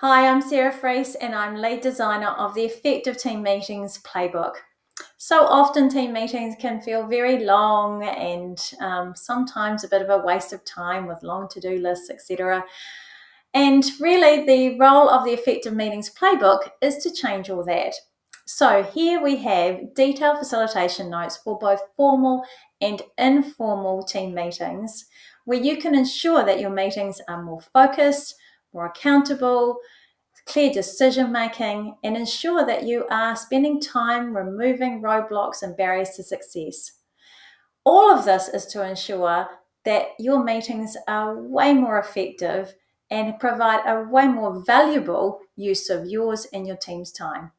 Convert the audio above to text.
Hi, I'm Sarah Freese and I'm lead designer of the Effective Team Meetings playbook. So often team meetings can feel very long and um, sometimes a bit of a waste of time with long to-do lists, etc. And really the role of the Effective Meetings playbook is to change all that. So here we have detailed facilitation notes for both formal and informal team meetings where you can ensure that your meetings are more focused, more accountable, clear decision making, and ensure that you are spending time removing roadblocks and barriers to success. All of this is to ensure that your meetings are way more effective and provide a way more valuable use of yours and your team's time.